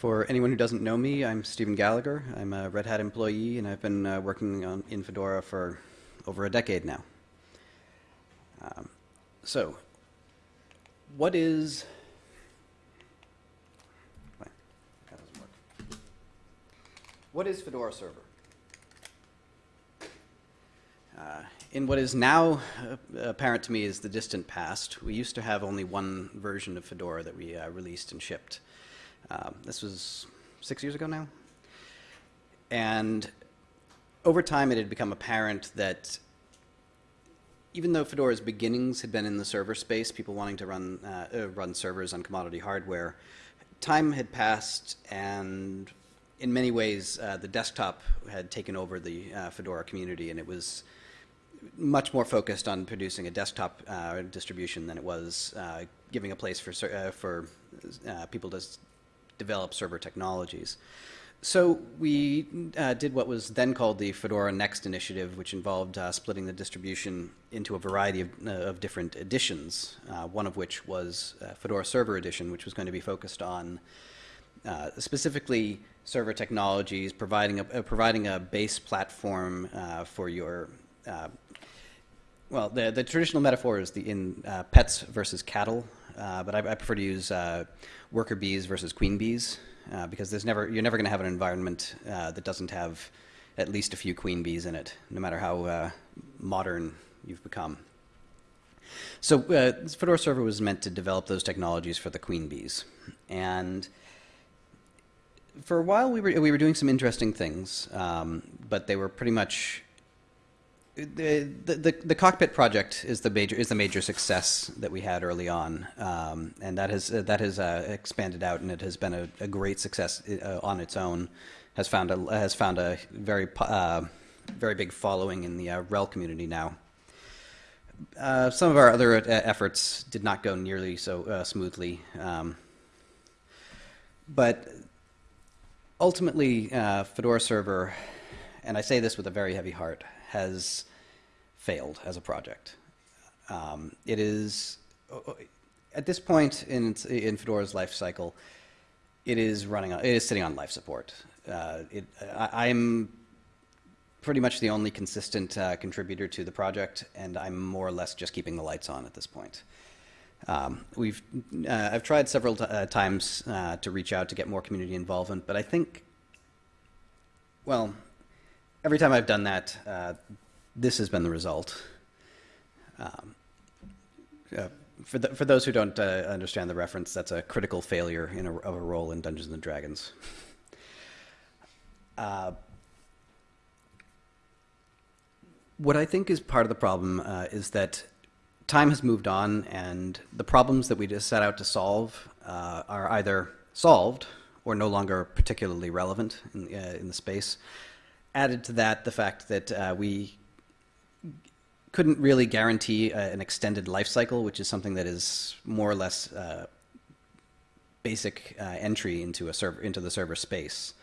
For anyone who doesn't know me, I'm Stephen Gallagher. I'm a Red Hat employee, and I've been uh, working on, in Fedora for over a decade now. Um, so, what is... What is Fedora Server? Uh, in what is now uh, apparent to me is the distant past, we used to have only one version of Fedora that we uh, released and shipped. Um, this was six years ago now. And over time, it had become apparent that even though Fedora's beginnings had been in the server space, people wanting to run, uh, uh, run servers on commodity hardware, time had passed and in many ways uh, the desktop had taken over the uh, Fedora community and it was much more focused on producing a desktop uh, distribution than it was uh, giving a place for, for people to develop server technologies. So we uh, did what was then called the Fedora Next initiative, which involved uh, splitting the distribution into a variety of, uh, of different editions, uh, one of which was uh, Fedora Server Edition, which was going to be focused on uh, specifically server technologies, providing a, providing a base platform for your well, the, the traditional metaphor is the in pets versus cattle, but I, I, prefer to use worker bees versus queen bees uh, because there's never you're never going to have an environment uh, that doesn't have at least a few queen bees in it, no matter how uh, modern you've become. So uh, Fedora Server was meant to develop those technologies for the queen bees, and for a while we were we were doing some interesting things, um, but they were pretty much the, the, the cockpit project is the major is the major success that we had early on, um, and that has uh, that has uh, expanded out, and it has been a, a great success uh, on its own. Has found a has found a very uh, very big following in the uh, RHEL community now. Uh, some of our other efforts did not go nearly so smoothly, um, but ultimately, Fedora Server, and I say this with a very heavy heart, has failed as a project. Um, it is, at this point in, in Fedora's life cycle, it is running, it is sitting on life support. Uh, it, I, am pretty much the only consistent uh, contributor to the project, and I'm more or less just keeping the lights on at this point. Um, we've, uh, I've tried several uh, times uh, to reach out to get more community involvement, but I think, well, every time I've done that, uh, this has been the result. Um, uh, for, the, for those who don't uh, understand the reference, that's a critical failure a, of a role in Dungeons and Dragons. Uh, what I think is part of the problem uh, is that time has moved on and the problems that we just set out to solve uh, are either solved or no longer particularly relevant in, in the space. Added to that, the fact that we couldn't really guarantee uh, an extended life cycle, which is something that is more or less uh, basic uh, entry into a server into the server space.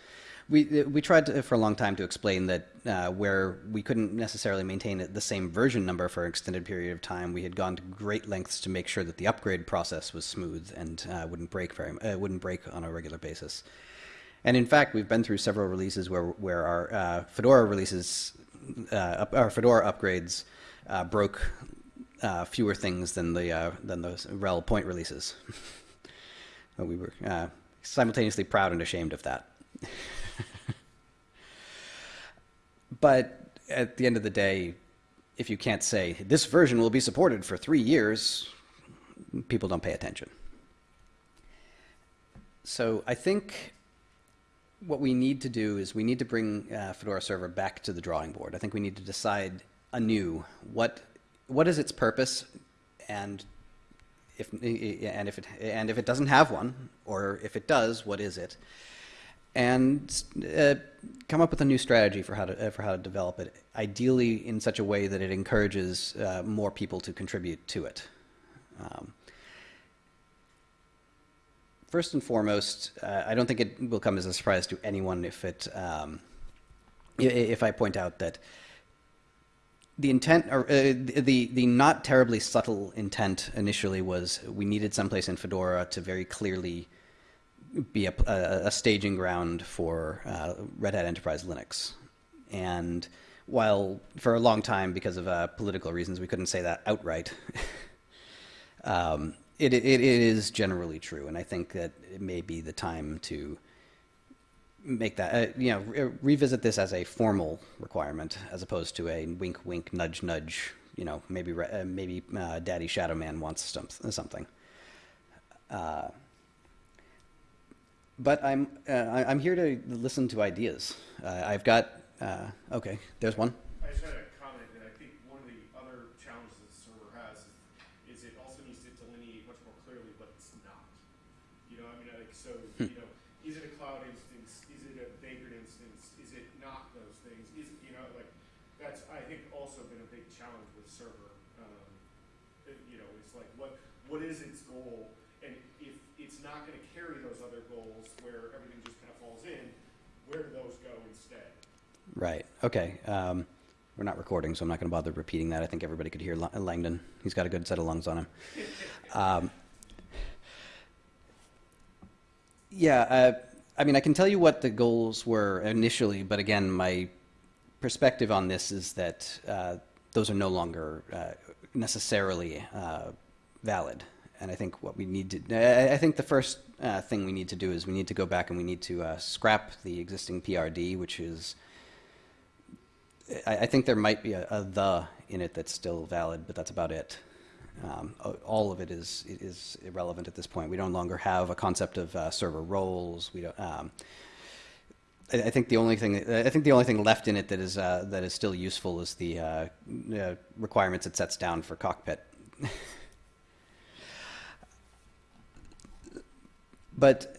We we tried to, for a long time to explain that uh, where we couldn't necessarily maintain the same version number for an extended period of time, we had gone to great lengths to make sure that the upgrade process was smooth and uh, wouldn't break very uh, wouldn't break on a regular basis. And in fact, we've been through several releases where where our Fedora releases, our Fedora upgrades uh, broke uh, fewer things than the uh, than those RHEL point releases. we were uh, simultaneously proud and ashamed of that. but at the end of the day, if you can't say this version will be supported for three years, people don't pay attention. So I think what we need to do is we need to bring uh, Fedora Server back to the drawing board. I think we need to decide anew what what is its purpose and if and if it and if it doesn't have one or if it does what is it and uh, come up with a new strategy for how to uh, for how to develop it ideally in such a way that it encourages uh, more people to contribute to it um, first and foremost uh, I don't think it will come as a surprise to anyone if it um, if I point out that the intent, or uh, the the not terribly subtle intent initially was we needed someplace in Fedora to very clearly be a, a, a staging ground for uh, Red Hat Enterprise Linux. And while for a long time, because of uh, political reasons, we couldn't say that outright, um, it, it, it is generally true. And I think that it may be the time to make that, uh, you know, re- revisit this as a formal requirement as opposed to a wink, wink, nudge, nudge. You know, maybe uh, maybe uh, Daddy Shadow Man wants some, something. Uh, but I'm uh, I'm here to listen to ideas. Uh, I've got uh, okay. There's one. I just had a comment, and I think one of the other challenges that the server has is, is it also needs to delineate much more clearly what it's not. You know, I mean, like, so, you know, is it a cloud instance? Is it a Vagrant instance? Is it not those things? Is, you know, like, that's, I think, also been a big with server. Um, you know, it's like, what, what is its goal? And if it's not gonna carry those other goals where everything just kind of falls in, where do those go instead? Right. Okay. Um, we're not recording, so I'm not going to bother repeating that. I think everybody could hear Langdon. He's got a good set of lungs on him. Um, yeah. Uh, I mean, I can tell you what the goals were initially, but again, my perspective on this is that uh, those are no longer uh, necessarily uh, valid. And I think what we need to, I- think the first uh, thing we need to do is we need to go back and we need to uh, scrap the existing PRD, which is I, I think there might be a, a the in it that's still valid, but that's about it. Um, all of it is is irrelevant at this point. We no longer have a concept of uh, server roles. We don't. Um, I, think the only thing I think the only thing left in it that is uh, that is still useful is the uh, uh, requirements it sets down for cockpit. but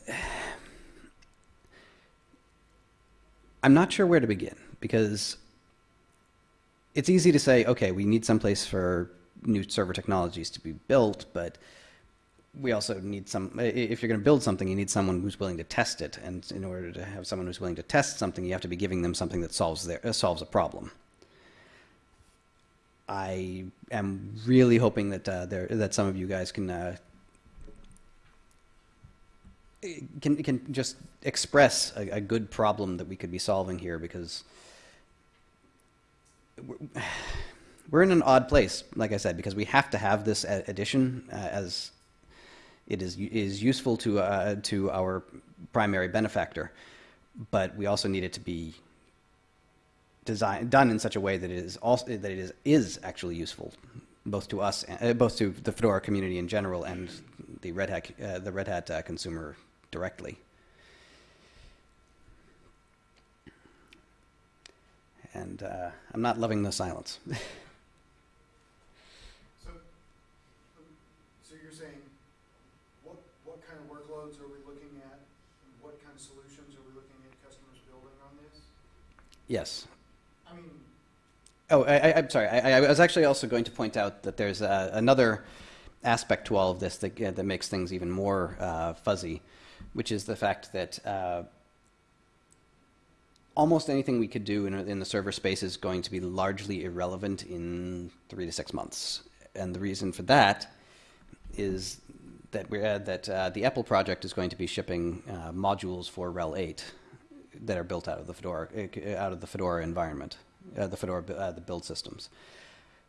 I'm not sure where to begin because it's easy to say, okay, we need someplace for new server technologies to be built, but we also need some. If you're going to build something, you need someone who's willing to test it, and in order to have someone who's willing to test something, you have to be giving them something that solves their uh, solves a problem. I am really hoping that uh, there that some of you guys can uh, can can just express a, a good problem that we could be solving here because we're- we're in an odd place, like I said, because we have to have this addition uh, as it is is useful to uh, to our primary benefactor, but we also need it to be done in such a way that it is also that it is is actually useful both to us uh, both to the Fedora community in general and the Red Hat uh, the Red Hat uh, consumer directly. And uh, I'm not loving the silence. So, um, so you're saying, what, what kind of workloads are we looking at? And What kind of solutions are we looking at customers building on this? Yes. I mean, Oh, I, I, I'm sorry. I, I was actually also going to point out that there's uh, another aspect to all of this that, uh, that makes things even more uh, fuzzy, which is the fact that uh, almost anything we could do in, in the server space is going to be largely irrelevant in three to six months. And the reason for that is that we're, uh, that uh, the EPEL project is going to be shipping uh, modules for RHEL 8 that are built out of the Fedora uh, out of the Fedora environment, uh, the Fedora uh, the build systems,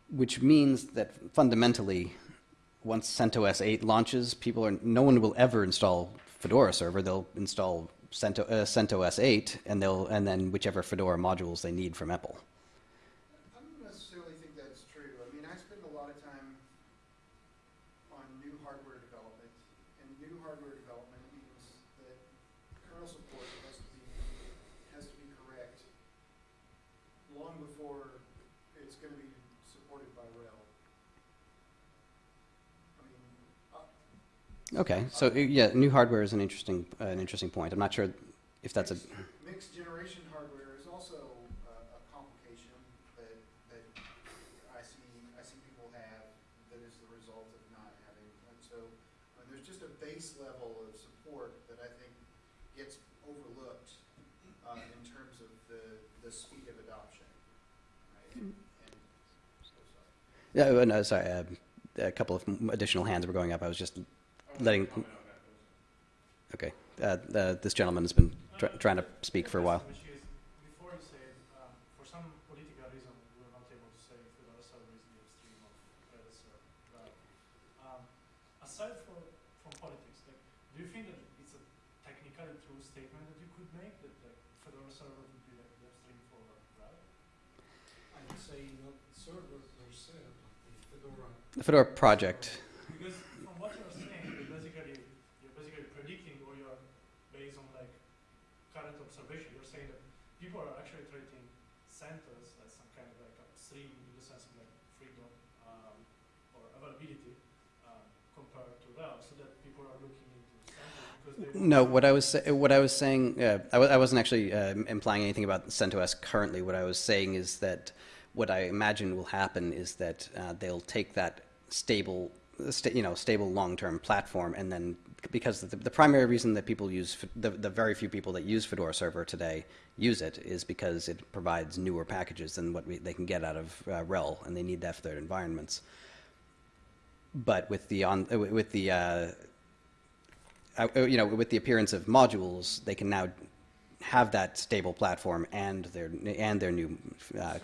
which means that fundamentally, once CentOS 8 launches, people are no one will ever install Fedora server. They'll install Cento, uh, CentOS 8, and they'll and then whichever Fedora modules they need from EPEL. I don't necessarily think that's true. I mean, I spend a lot of time on new hardware development, and new hardware development means that kernel support has to be, has to be correct long before it's gonna be supported by RHEL. I mean, uh, Okay, so uh, yeah, new hardware is an interesting uh, an interesting point. I'm not sure if that's a Mixed- Mixed generation hardware is also a, a complication that, that I see, I see people have that is the result of not having, and so, uh, there's just a base level of support that I think gets overlooked, uh, in terms of the, the speed of adoption, right? And, so sorry. yeah. uh, No, sorry, uh, a couple of additional hands were going up. I was just I was Letting- gonna comment on that, but- okay. uh, the, this gentleman has been tr- trying to speak for a while. Which is, before you said, um, for some political reason, we were not able to say Fedora server is the upstream of Redis or Right. Um, aside from, from politics, like, do you think that it's a technically true statement that you could make that like Fedora server would be like the upstream for Right? I would say not server per se, but the Fedora. The Fedora project. Because from what you're saying, you're basically you're basically predicting or you're based on like current observation. You're saying that people are actually treating CentOS as some kind of like upstream in the sense of like freedom um, or availability um, compared to RHEL, so that people are looking into CentOS because they want No, what I was what I was saying, uh, I, w- I wasn't actually uh, implying anything about CentOS currently. What I was saying is that what I imagine will happen is that uh, they'll take that stable, sta- you know, stable long-term platform, and then because the, the primary reason that people use the, the very few people that use Fedora Server today use it is because it provides newer packages than what we, they can get out of uh, RHEL, and they need that for their environments. But with the on with the uh, you know, with the appearance of modules, they can now have that stable platform and their and their new uh,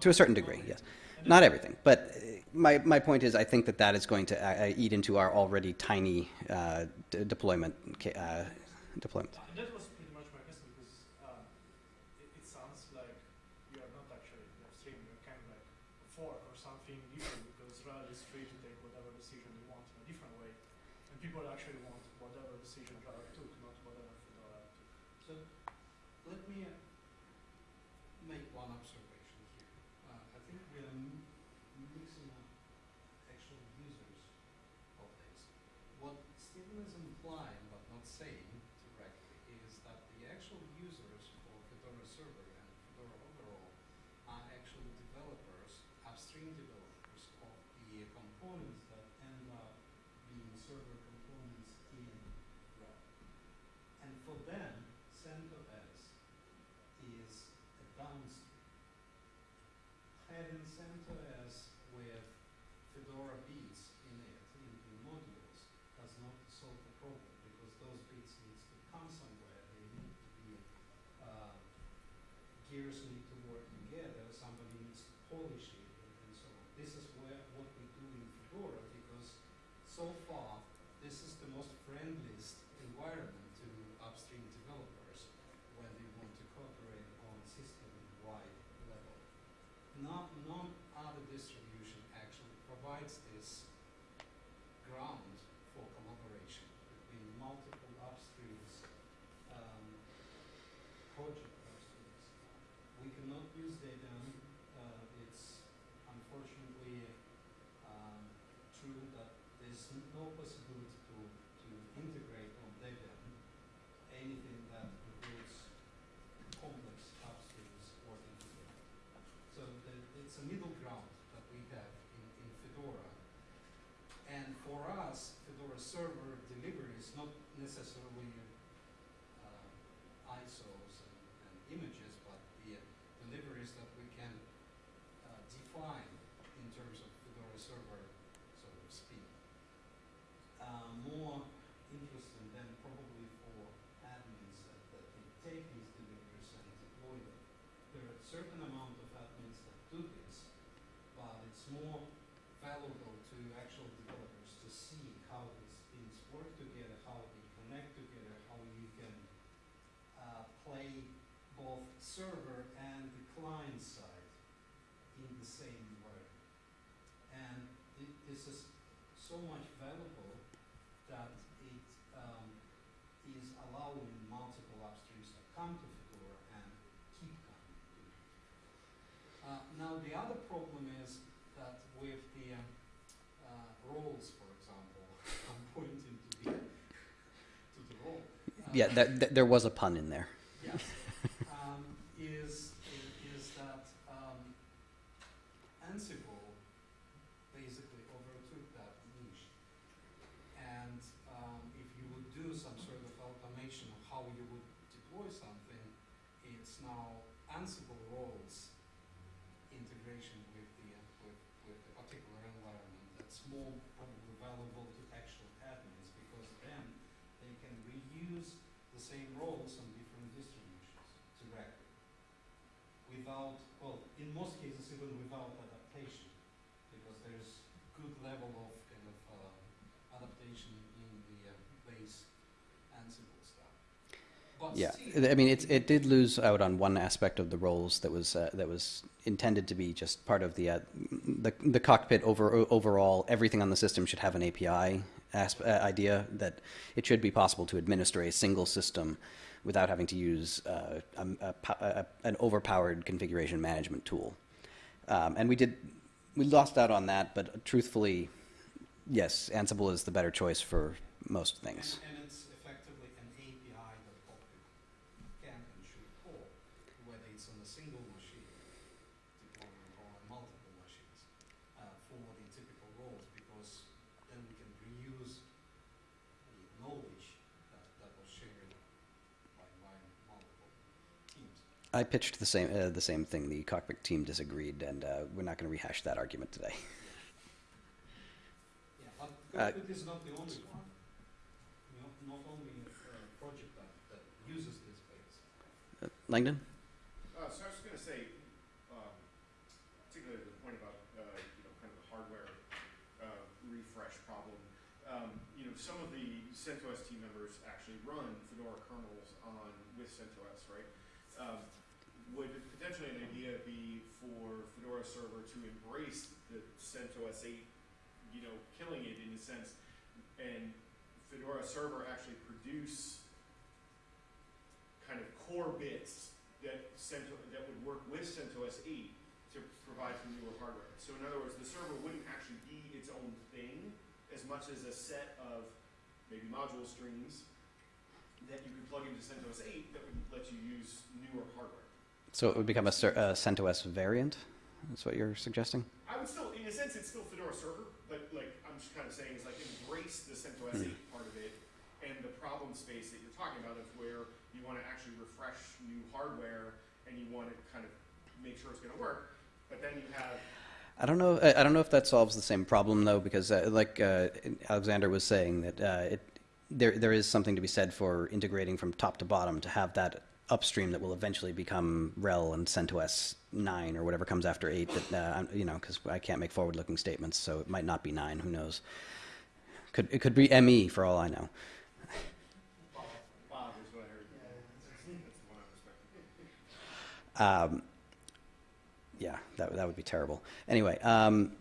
to a certain degree. Yes, not everything, but uh, my my point is, I think that that is going to uh, uh, eat into our already tiny uh, deployment uh, deployment. And that was pretty much my question because um, it, it sounds like you are not actually upstream. You're kind of like a fork or something different because RHEL is free to take whatever decision you want in a different way, and people actually want whatever decision RHEL took, not whatever Fedora took. So let me uh, make one observation here. Uh, I think we are mixing up actual users of this. What Stephen is implying but not saying directly is that the actual users for Fedora server and Fedora overall are actually developers, upstream developers of the components that end up being server components in RHEL. And for them, CentOS is a downstream. Having as with Fedora bits in it, in, in modules, does not solve the problem because those bits needs to come somewhere. They need to be, uh, gears need to work together, somebody needs to polish it and, and so on. This is where, what we do in Fedora because so far, this is the most friendliest environment to upstream developers when they want to cooperate on system-wide level. None other distribution actually provides this ground for collaboration between multiple upstreams, um, project upstreams. We cannot use Debian. Uh, it's unfortunately um, true that there's n- no possibility to, to integrate on Debian anything that includes complex upstreams working together. So the, it's a middle ground that we have in, in Fedora. And for us, Fedora server delivery is not necessarily uh, ISOs and, and images, but the uh, deliveries that we can uh, define in terms of Fedora server sort of speed. Uh, more interesting than probably for admins that, that they take these deliveries and deploy them. There are a certain amount of admins that do this, but it's more valuable to actual developers to see how these things work together, how they connect together, how you can uh, play both server and the client side in the same way. And thi- this is so much valuable that it um, is allowing multiple upstreams to come to Fedora and keep coming to it. Uh, now the other problem is that with the uh, roles, for example, I'm pointing to the to the role. uh, Yeah, that, that, there was a pun in there. yeah, um, is, i- is that um, Ansible basically overtook that niche. And um, if you would do some sort of automation of how you would deploy something, it's now Ansible roles integration with the, uh, with, with the particular environment that's more probably valuable to actual admins because then they can reuse same roles on different distributions directly. Without, well, in most cases even without adaptation, because there's good level of kind of uh, adaptation in the uh, base Ansible stuff. But Yeah, I mean, it's, it did lose out on one aspect of the roles that was, uh, that was intended to be just part of the, uh, the, the cockpit over, overall, everything on the system should have an API asp- uh, idea, that it should be possible to administer a single system without having to use, uh, a, a, a, an overpowered configuration management tool. Um, and we did, we lost out on that, but truthfully, yes, Ansible is the better choice for most things. And, and it's effectively an API that Cockpit can and should call, whether it's on a single machine deployment or on multiple machines, uh, for the typical roles, because then we can reuse the knowledge that, that was shared by, by multiple teams. I pitched the same uh, the same thing. The cockpit team disagreed, and uh, we're not going to rehash that argument today. Yeah, but Uh, is not the only one. You know, not only a project that, that uses this base. Uh, Langdon, Uh, so I was just gonna say, um, particularly the point about, uh, you know, kind of the hardware, uh, refresh problem. Um, you know, some of the CentOS team members actually run Fedora kernels on, with CentOS, right? Um, would potentially an idea be for Fedora server to embrace the CentOS eight, you know, killing it in a sense, and Fedora server actually produce kind of core bits that CentO, that would work with CentOS 8 to provide some newer hardware. So in other words, the server wouldn't actually be its own thing as much as a set of maybe module strings that you could plug into CentOS 8 that would let you use newer hardware. So it would become a, CentOS variant. That's what you're suggesting. I would still, in a sense, it's still Fedora server, but like I'm just kind of saying is like embrace the CentOS Hmm. part of it and the problem space that you're talking about of where you want to actually refresh new hardware and you want to kind of make sure it's going to work, but then you have I don't know. I I don't know if that solves the same problem though, because uh, like uh, Alexander was saying, that uh, it there there is something to be said for integrating from top to bottom to have that upstream that will eventually become RHEL and CentOS nine or whatever comes after eight. That uh, you know, because I can't make forward-looking statements, so it might not be nine. Who knows? Could it could be ME for all I know. Um, yeah, that, that would be terrible. Anyway, um,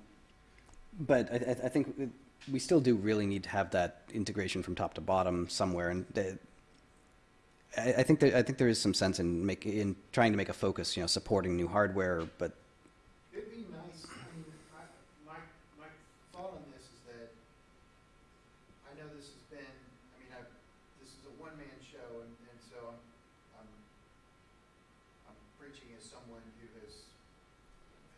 but I, I I think we still do really need to have that integration from top to bottom somewhere, and the, I, think that I think there is some sense in make in trying to make a focus, you know, supporting new hardware, but It'd be nice, I mean, I, my, my thought on this is that, I know this has been, I mean, I, this is a one-man show, and, and so I'm, I'm, I'm preaching as someone who has,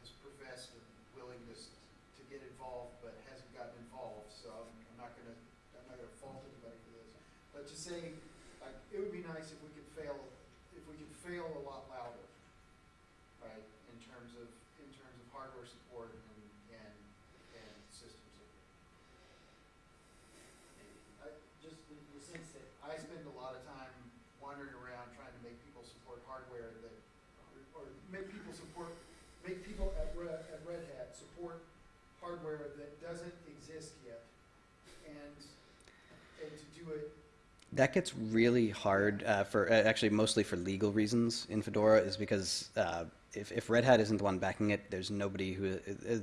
has professed a willingness to get involved, but hasn't gotten involved, so I'm, I'm not gonna, I'm not gonna fault anybody for this. But just saying, like, it would be nice if we could fail, if we could fail a lot louder, right, in terms of, in terms of hardware support and, and, and system support. I, just the, the sense that I spend a lot of time wandering around trying to make people support hardware that, or make people support, make people at Red, at Red Hat support hardware that doesn't exist yet. And, and to do it that gets really hard uh, for uh, actually mostly for legal reasons in Fedora, is because uh, if if Red Hat isn't the one backing it, there's nobody who. Uh, uh,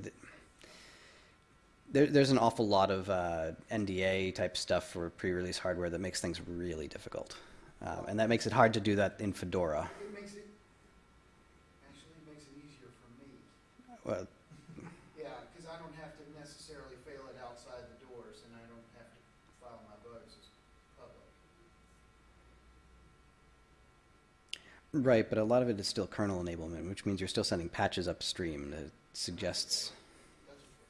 there, there's an awful lot of uh, NDA type stuff for pre-release hardware that makes things really difficult, um, and that makes it hard to do that in Fedora. It makes it, actually makes it easier for me. Well, Yeah, because I don't have to necessarily fail it outside the doors, and I don't have to file my bugs as public. Right, but a lot of it is still kernel enablement, which means you're still sending patches upstream that suggests.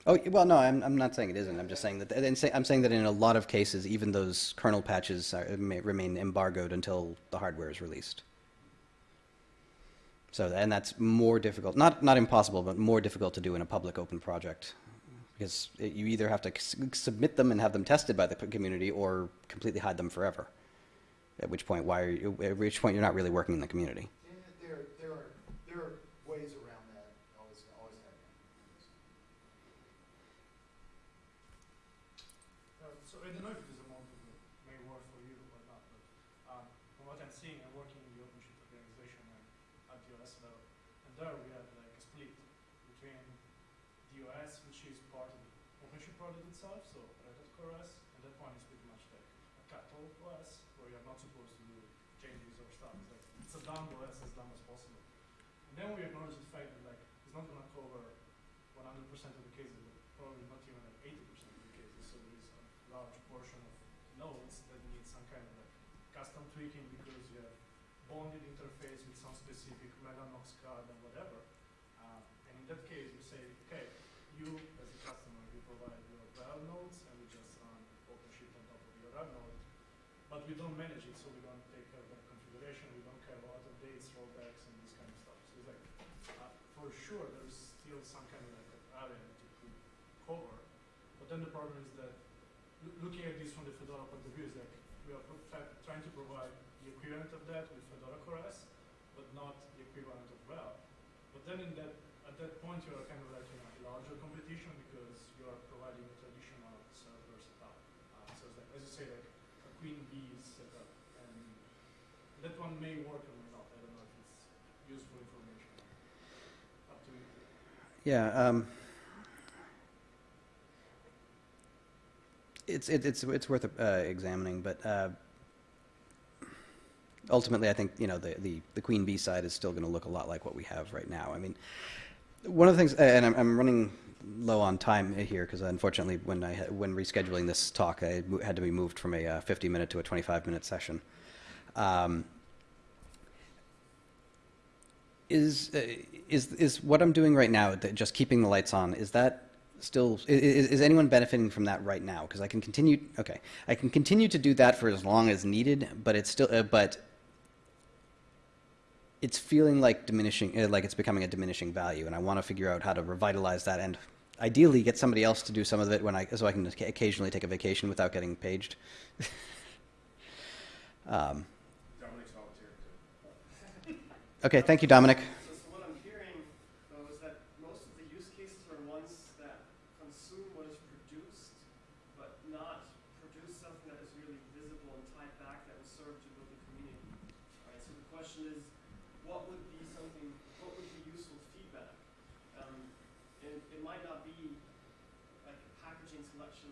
Oh well, no, I'm I'm not saying it isn't. I'm just saying that. And say, I'm saying that in a lot of cases, even those kernel patches are, may remain embargoed until the hardware is released. So, and that's more difficult, not not impossible, but more difficult to do in a public open project, because it, you either have to submit them and have them tested by the community, or completely hide them forever. At which point, why are you, at which point you're not really working in the community. There, there are, there are ways around that, always, always. Uh, so I don't know if this amount of may work for you or not, but um, from what I'm seeing, I'm working in the OpenShift organization and at DOS level, and there we have like a split between DOS, which is part of the OpenShift project itself, so Red Hat Core OS, and that one is pretty much like a cattle OS, where you're not supposed to do changes or stuff. It's a as dumb as possible. And then we acknowledge the fact that like it's not gonna cover 100% of the cases, but probably not even like 80% of the cases. So there is a large portion of nodes that need some kind of like custom tweaking because you have bonded interface with some specific Mellanox card and whatever. Uh, and in that case, we say, okay, you as a customer, you provide your RHEL nodes, and we just run OpenShift on top of your RHEL node. But we don't manage it, so we don't take care of that configuration. We don't care about updates, rollbacks, and this kind of stuff. So it's like, uh, for sure, there is still some kind of like area to to cover. But then the problem is that looking at this from the Fedora point of view is like we are trying to provide the equivalent of that with Fedora Core OS, but not the equivalent of RHEL. But then in that at that point you are kind of like in a larger competition because you are providing a traditional server setup. Uh, so like as you say like a queen bee setup and that one may work or may not. I don't know if it's useful information. Up to you. Yeah, um, it's, it- it's, it's worth, uh, examining, but, uh, ultimately, I think, you know, the, the, the queen bee side is still gonna look a lot like what we have right now. I mean, one of the things, and I'm, I'm running low on time here, because unfortunately, when I, when rescheduling this talk, I had to be moved from a uh, 50-minute to a 25-minute session. Um, is uh, is is what I'm doing right now, just keeping the lights on, is that still is, is anyone benefiting from that right now? Because I can continue. Okay, I can continue to do that for as long as needed, but it's still uh, but it's feeling like diminishing, uh, like it's becoming a diminishing value, and I want to figure out how to revitalize that and ideally get somebody else to do some of it when I so I can occasionally take a vacation without getting paged. um. Okay, thank you, Dominic. So, so what I'm hearing, though, is that most of the use cases are ones that consume what is produced, but not produce something that is really visible and tied back that will serve to build a community. Alright, so the question is, what would be something, what would be useful feedback? Um, and it might not be like packaging selection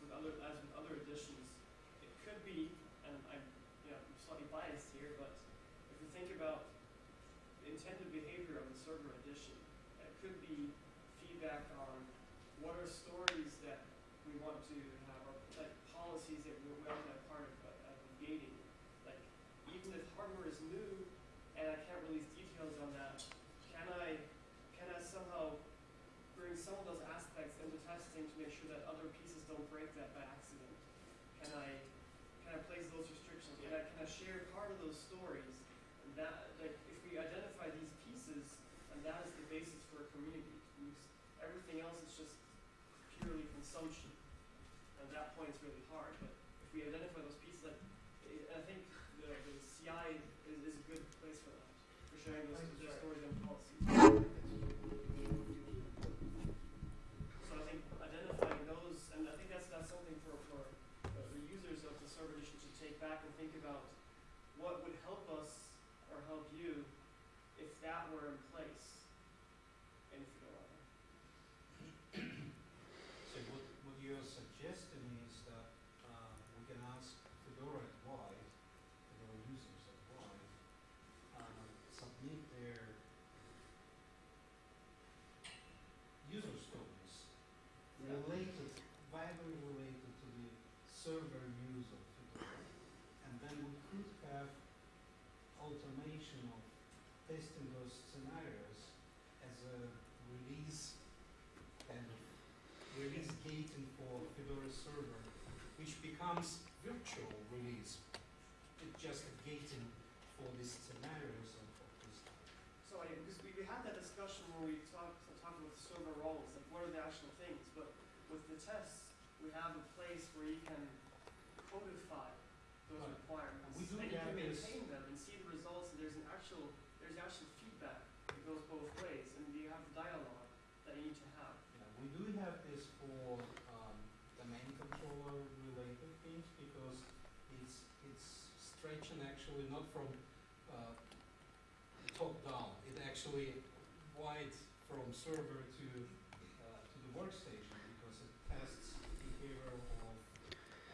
with other, as with other editions. It could be, and I'm, you know, I'm slightly biased here, but if you think about intended behavior of the server edition. It could be feedback on what are stories that we want to have, or like policies that we want to have part of, uh, of gating. Like, even if hardware is new and I can't release details on that, can I, can I somehow bring some of those aspects into testing to make sure that other pieces don't break that by accident? Can I, can I place those restrictions? Can I, can I share part of those stories? And that, like, if we identify these pieces, and that is the basis for a community, because everything else is just purely consumption. It's really hard, but if we identify those pieces, like, I think the, the CI is, is a good place for that, for sharing those stories and policies. So I think identifying those, and I think that's, that's something for, for uh, the users of the server edition to take back and think about what would help us or help you if that were in place in Fedora. So what, what you're suggesting is that, uh, we can ask Fedora at Y, Fedora users at Y, uh, submit their user stories Yeah. related, vaguely related to the server use of Fedora. And then we could have of testing those scenarios as a release kind of release gating for Fedora server, which becomes virtual release. It's just a gating for these scenarios of, of this. So I, because we, we had that discussion when we talked, talked about server roles, like what are the actual things, but with the tests, we have a place where you can codify those Right. requirements. And we is- maintain them and see the results, and there's an actual, there's actual feedback that goes both ways, and you have dialogue that you need to have. Yeah, we do have this for um, the main controller related things because it's it's stretching actually not from uh, top down. It actually wide from server to uh, to the workstation because it tests behavior of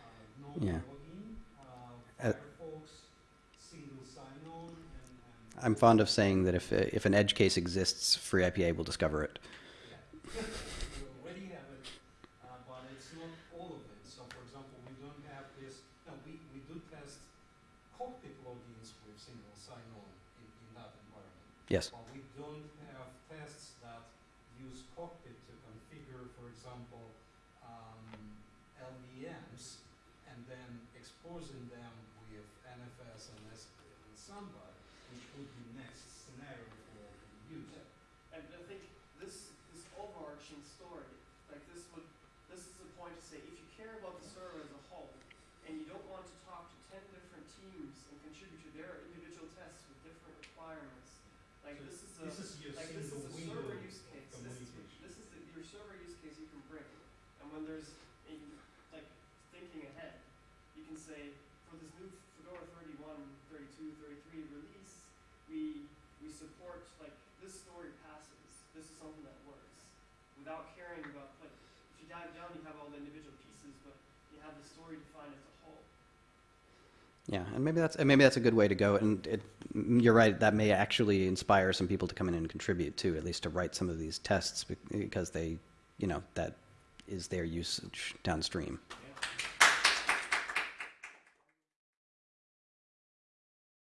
uh, normal Yeah. login, uh, Uh, Firefox, single sign-on, and, and I'm fond of saying that if, uh, if an edge case exists, FreeIPA will discover it. Yeah. we already have it, uh, but it's not all of it. So for example, we don't have this, no, we, we do test cockpit logins with single sign-on in, in that environment. Yes. But we don't have tests that use cockpit to configure, for example, um, LVMs and then exposing them with NFS and SQL and Samba, which would be next scenario for use. And I think this, this overarching story, like this would, this is the point to say, if you care about the server as a whole, and you don't want to talk to ten different teams and contribute to their individual tests with different requirements, like So this is a, This is your like this is a server use case, this is, this is the, your server use case you can bring. And when there's, a, like, thinking ahead, you can say, for this new Fedora 31, 32, 33 release, we, we support, like, this story passes, this is something that works, without caring about, like, if you dive down, you have all the individual pieces, but you have the story defined as a. Yeah, and maybe that's and maybe that's a good way to go. And it, you're right; that may actually inspire some people to come in and contribute too, at least to write some of these tests because they, you know, that is their usage downstream.